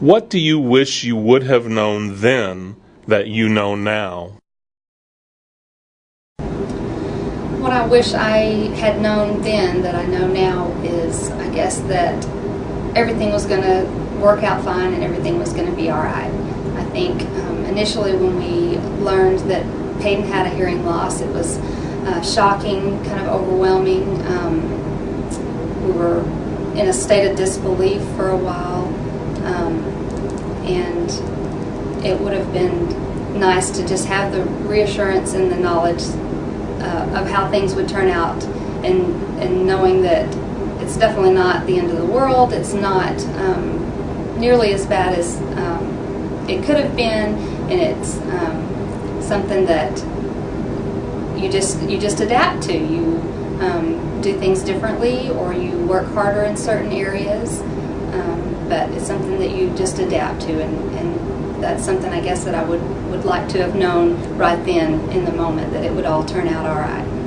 What do you wish you would have known then that you know now? What I wish I had known then that I know now is, I guess, that everything was going to work out fine and everything was going to be all right. I think um, initially when we learned that Peyton had a hearing loss, it was uh, shocking, kind of overwhelming. Um, we were in a state of disbelief for a while, and it would have been nice to just have the reassurance and the knowledge uh, of how things would turn out, and and knowing that it's definitely not the end of the world. It's not um, nearly as bad as um, it could have been, and it's um, something that you just you just adapt to. You um, do things differently, or you work harder in certain areas. But it's something that you just adapt to, and, and that's something I guess that I would would like to have known right then in the moment that it would all turn out all right.